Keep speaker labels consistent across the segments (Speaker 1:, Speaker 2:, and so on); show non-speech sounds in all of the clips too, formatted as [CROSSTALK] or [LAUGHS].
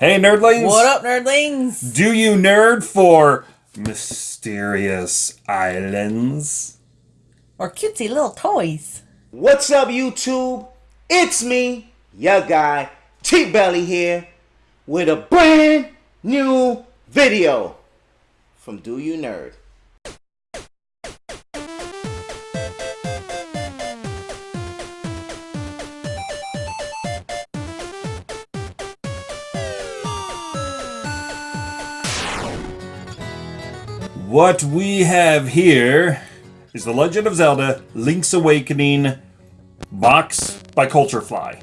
Speaker 1: Hey, nerdlings!
Speaker 2: What up, nerdlings?
Speaker 1: Do you nerd for mysterious islands?
Speaker 2: Or cutesy little toys?
Speaker 3: What's up, YouTube? It's me, your guy, T Belly here, with a brand new video from Do You Nerd.
Speaker 1: What we have here is The Legend of Zelda Link's Awakening box by Culturefly.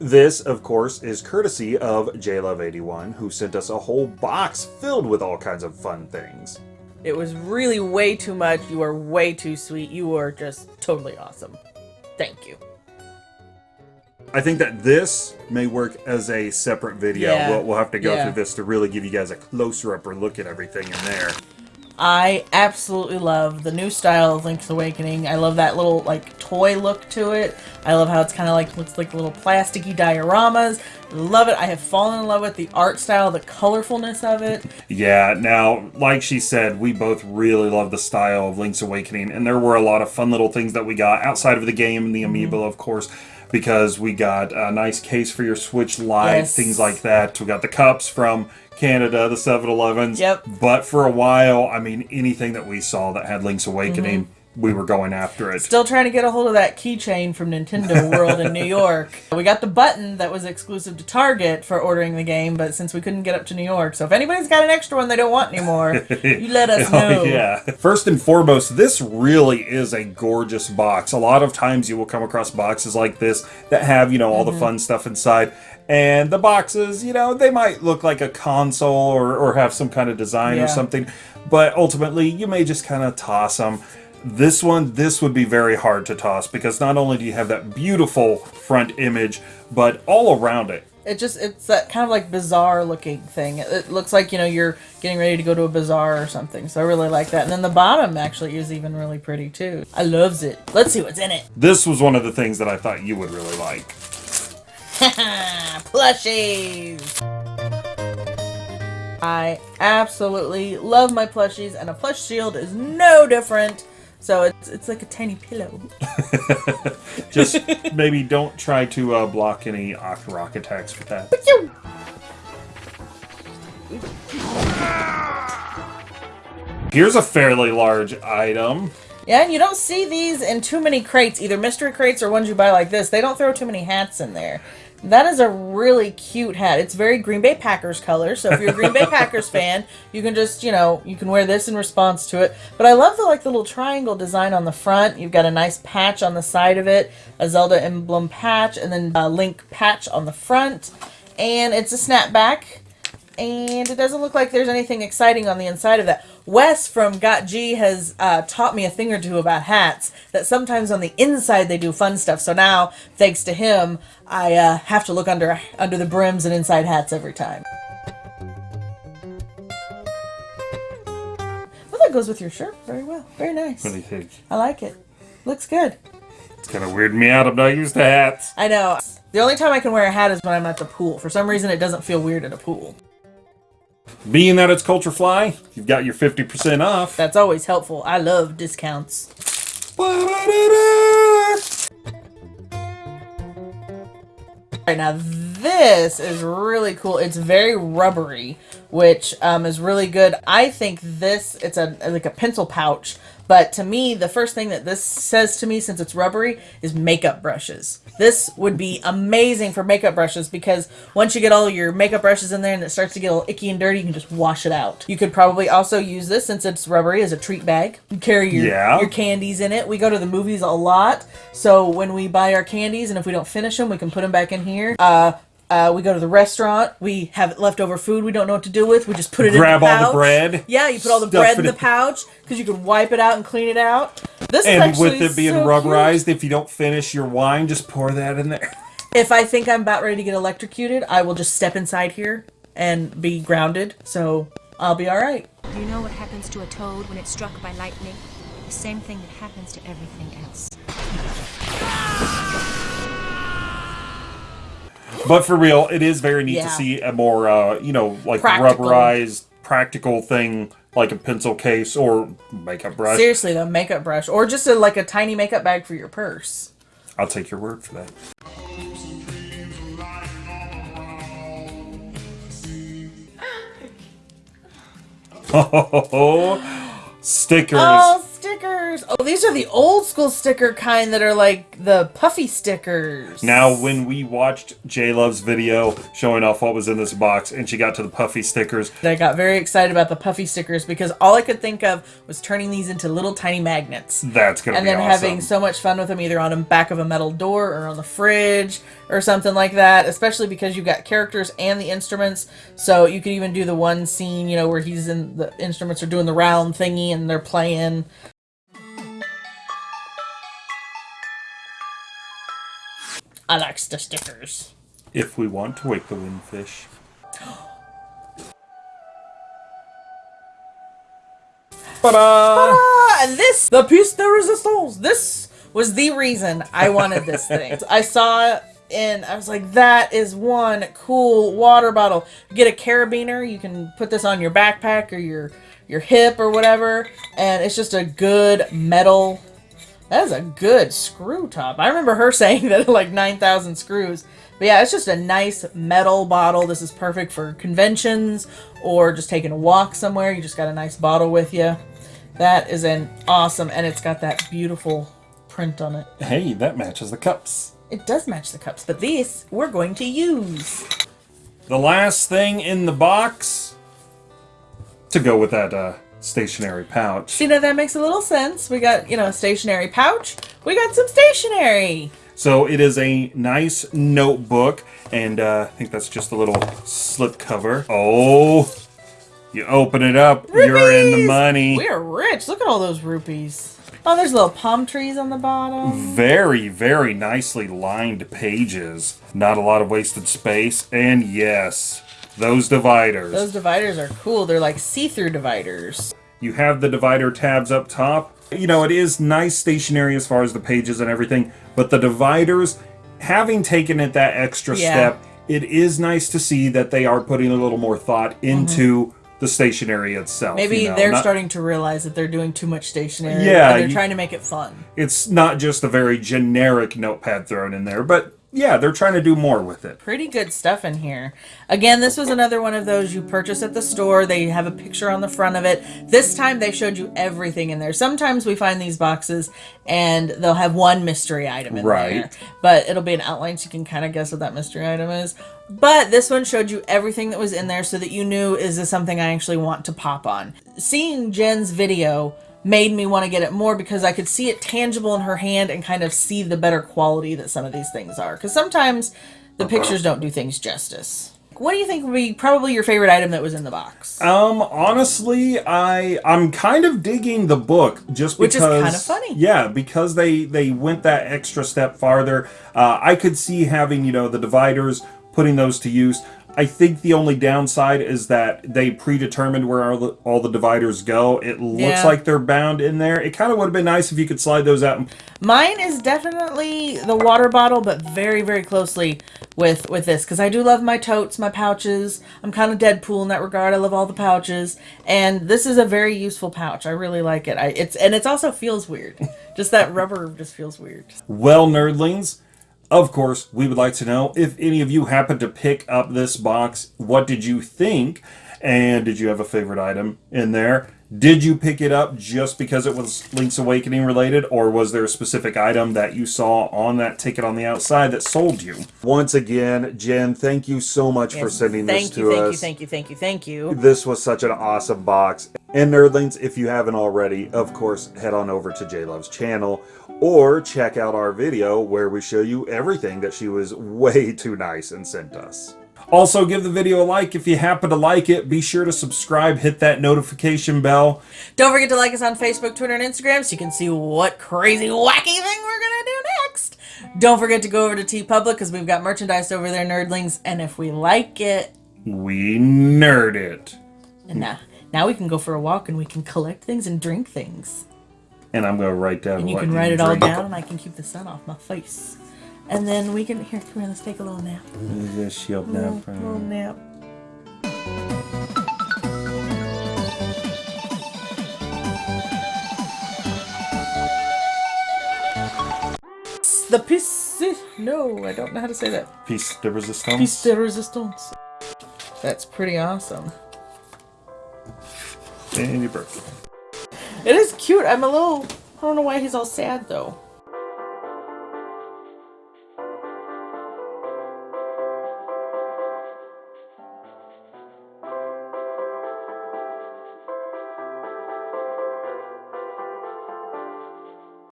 Speaker 1: This, of course, is courtesy of JLove81, who sent us a whole box filled with all kinds of fun things.
Speaker 2: It was really way too much. You are way too sweet. You are just totally awesome. Thank you.
Speaker 1: I think that this may work as a separate video.
Speaker 2: Yeah.
Speaker 1: We'll, we'll have to go
Speaker 2: Yeah.
Speaker 1: through this to really give you guys a closer upper look at everything in there.
Speaker 2: I absolutely love the new style of Link's Awakening. I love that little like toy look to it. I love how it's kind of like looks like little plasticky dioramas. Love it. I have fallen in love with the art style, the colorfulness of it.
Speaker 1: Yeah, now, like she said, we both really love the style of Link's Awakening, and there were a lot of fun little things that we got outside of the game and the
Speaker 2: Mm-hmm.
Speaker 1: amiibo, of course, because we got a nice case for your Switch Lite,
Speaker 2: Yes.
Speaker 1: things like that. We got the cups from Canada, the 7 Elevens.
Speaker 2: Yep.
Speaker 1: But for a while, I mean, anything that we saw that had Link's Awakening,
Speaker 2: Mm-hmm.
Speaker 1: We were going after it.
Speaker 2: Still trying to get a hold of that keychain from Nintendo World in New [LAUGHS] York. We got the button that was exclusive to Target for ordering the game, but since we couldn't get up to New York, so if anybody's got an extra one they don't want anymore, [LAUGHS] you let us know.
Speaker 1: Oh, yeah. First and foremost, this really is a gorgeous box. A lot of times you will come across boxes like this that have, you know, all
Speaker 2: Mm-hmm.
Speaker 1: the fun stuff inside. And the boxes, you know, they might look like a console or, or have some kind of design
Speaker 2: Yeah.
Speaker 1: or something. But ultimately, you may just kind of toss them. This one, this would be very hard to toss because not only do you have that beautiful front image, but all around it,
Speaker 2: It just it's that kind of like bizarre looking thing. It, it looks like, you know, you're getting ready to go to a bazaar or something. So I really like that. And then the bottom actually is even really pretty too. I loves it. Let's see what's in it.
Speaker 1: this was one of the things that I thought you would really like. [LAUGHS]
Speaker 2: plushies. I absolutely love my plushies, and a plush shield is no different. So it's it's like a tiny pillow. [LAUGHS]
Speaker 1: Just maybe don't try to uh, block any rock attacks with that. Here's a fairly large item.
Speaker 2: Yeah, and you don't see these in too many crates, either mystery crates or ones you buy like this. They don't throw too many hats in there. That is a really cute hat. It's very Green Bay Packers color, so if you're a Green Bay [LAUGHS] Packers fan, you can just, you know, you can wear this in response to it. But I love the like the little triangle design on the front. You've got a nice patch on the side of it, a Zelda emblem patch, and then a Link patch on the front. And it's a snapback and it doesn't look like there's anything exciting on the inside of that. Wes from Got G has uh, taught me a thing or two about hats. That sometimes on the inside they do fun stuff. So now, thanks to him, I uh, have to look under under the brims and inside hats every time. Well, that goes with your shirt very well. Very nice.
Speaker 1: What do you think?
Speaker 2: I like it. Looks good.
Speaker 1: It's kind of weirding me out. I'm not used to hats.
Speaker 2: I know. The only time I can wear a hat is when I'm at the pool. For some reason, it doesn't feel weird at a pool.
Speaker 1: Being that it's Culture Fly, you've got your 50% off.
Speaker 2: That's always helpful. I love discounts. Right now, this is really cool. It's very rubbery, which um, is really good. I think this it's a like a pencil pouch, but to me, the first thing that this says to me, since it's rubbery, is makeup brushes. This would be amazing for makeup brushes because once you get all your makeup brushes in there and it starts to get a little icky and dirty, you can just wash it out. You could probably also use this since it's rubbery as a treat bag. You carry your
Speaker 1: Yeah.
Speaker 2: your candies in it. We go to the movies a lot, so when we buy our candies and if we don't finish them, we can put them back in here. Uh, uh, we go to the restaurant. We have leftover food we don't know what to do with. We just put it
Speaker 1: Grab
Speaker 2: in the
Speaker 1: all the
Speaker 2: pouch.
Speaker 1: bread,
Speaker 2: Yeah, you put all the bread in the pouch because you can wipe it out and clean it out. This
Speaker 1: And
Speaker 2: actually
Speaker 1: with it being
Speaker 2: so
Speaker 1: rubberized, if you don't finish your wine, just pour that in there.
Speaker 2: If I think I'm about ready to get electrocuted, I will just step inside here and be grounded. So I'll be all right.
Speaker 4: Do you know what happens to a toad when it's struck by lightning? The same thing that happens to everything else.
Speaker 1: But for real, it is very neat
Speaker 2: Yeah.
Speaker 1: to see a more, uh, you know, like
Speaker 2: Practical.
Speaker 1: rubberized, practical thing like a pencil case or makeup brush.
Speaker 2: Seriously though, makeup brush or just a, like a tiny makeup bag for your purse.
Speaker 1: I'll take your word for that. Oh, [LAUGHS] stickers.
Speaker 2: Oh, stickers! Oh, these are the old school sticker kind that are like the puffy stickers.
Speaker 1: Now, when we watched J Love's video showing off what was in this box, and she got to the puffy stickers,
Speaker 2: I got very excited about the puffy stickers because all I could think of was turning these into little tiny magnets.
Speaker 1: that's gonna be and
Speaker 2: then
Speaker 1: awesome.
Speaker 2: having so much fun with them either on the back of a metal door or on the fridge or something like that especially because you've got characters and the instruments so you could even do the one scene you know where he's in the instruments are doing the round thingy and they're playing I like the stickers.
Speaker 1: if we want to wake the windfish. [GASPS] Ta-da!
Speaker 2: And this, the piece de resistance. This was the reason I wanted this [LAUGHS] thing. I saw it and I was like, that is one cool water bottle. Get a carabiner, you can put this on your backpack or your your hip or whatever, and it's just a good metal. That is a good screw top. I remember her [LAUGHS] saying that like 9,000 screws. But yeah, it's just a nice metal bottle. This is perfect for conventions or just taking a walk somewhere. You just got a nice bottle with you. That is an awesome, and it's got that beautiful print on it.
Speaker 1: Hey, that matches the cups.
Speaker 2: It does match the cups, but these we're going to use.
Speaker 1: The last thing in the box to go with that uh, stationery pouch.
Speaker 2: See, now that makes a little sense. We got, you know, a stationery pouch. We got some stationery.
Speaker 1: So it is a nice notebook, and uh, I think that's just a little slip cover. Oh, you open it up, you're in the money.
Speaker 2: We are rich. Look at all those rupees. Oh, there's little palm trees on the bottom.
Speaker 1: Very, very nicely lined pages. Not a lot of wasted space. And yes, those dividers.
Speaker 2: Those dividers are cool. They're like see-through dividers.
Speaker 1: You have the divider tabs up top. You know, it is nice stationery as far as the pages and everything, but the dividers, having taken it that extra
Speaker 2: Yeah.
Speaker 1: step, it is nice to see that they are putting a little more thought into the stationery itself.
Speaker 2: Mm-hmm. Maybe
Speaker 1: you know,
Speaker 2: they're
Speaker 1: not-
Speaker 2: starting to realize that they're doing too much stationery.
Speaker 1: Yeah,
Speaker 2: and they're
Speaker 1: you-
Speaker 2: trying to make it fun.
Speaker 1: It's not just a very generic notepad thrown in there, but yeah, they're trying to do more with it.
Speaker 2: Pretty good stuff in here. Again, this was another one of those you purchase at the store. They have a picture on the front of it. This time they showed you everything in there. Sometimes we find these boxes and they'll have one mystery item in
Speaker 1: Right.
Speaker 2: there. But it'll be an outline so you can kind of guess what that mystery item is. But this one showed you everything that was in there so that you knew is this something I actually want to pop on. Seeing Jen's video made me want to get it more because I could see it tangible in her hand and kind of see the better quality that some of these things are. Because sometimes the pictures don't do things justice. What do you think would be probably your favorite item that was in the box?
Speaker 1: Um, honestly, I I'm kind of digging the book just
Speaker 2: Which is
Speaker 1: because
Speaker 2: kinda funny.
Speaker 1: Yeah, because they they went that extra step farther. Uh, I could see having you know the dividers, putting those to use. I think the only downside is that they predetermined where all the, all the dividers go. It looks
Speaker 2: Yeah.
Speaker 1: like they're bound in there. It kind of would have been nice if you could slide those out and
Speaker 2: Mine is definitely the water bottle, but very, very closely with with this because I do love my totes, my pouches. I'm kind of Deadpool in that regard. I love all the pouches, and this is a very useful pouch. I really like it. I it's and it's also feels weird. just that rubber just feels weird.
Speaker 1: Well, nerdlings, of course, we would like to know if any of you happened to pick up this box, what did you think? And did you have a favorite item in there? Did you pick it up just because it was Link's Awakening related, or was there a specific item that you saw on that ticket on the outside that sold you? Once again, Jen, thank you so much for sending this
Speaker 2: you,
Speaker 1: to
Speaker 2: thank
Speaker 1: us.
Speaker 2: you, thank you, thank you, thank you.
Speaker 1: This was such an awesome box. And nerdlings, if you haven't already, of course, head on over to J Love's channel or check out our video where we show you everything that she was [LAUGHS] way too nice and sent us. Also, give the video a like if you happen to like it. Be sure to subscribe, hit that notification bell.
Speaker 2: Don't forget to like us on Facebook, Twitter, and Instagram so you can see what crazy, wacky thing we're gonna do next. Don't forget to go over to TeePublic because we've got merchandise over there, nerdlings, and if we like it,
Speaker 1: We nerd it.
Speaker 2: and now we can go for a walk and we can collect things and drink things.
Speaker 1: And I'm going to write down
Speaker 2: And you can write it all down, and I can keep the sun off my face. And then we can here. Come here. Let's take a little nap.
Speaker 1: Just shield
Speaker 2: Little,
Speaker 1: nap.
Speaker 2: little nap. The piece. No, I don't know how to say that.
Speaker 1: Piece de resistance.
Speaker 2: Piece de resistance. That's pretty awesome.
Speaker 1: And your birthday.
Speaker 2: It is cute. I'm a little. I don't know why he's all sad though.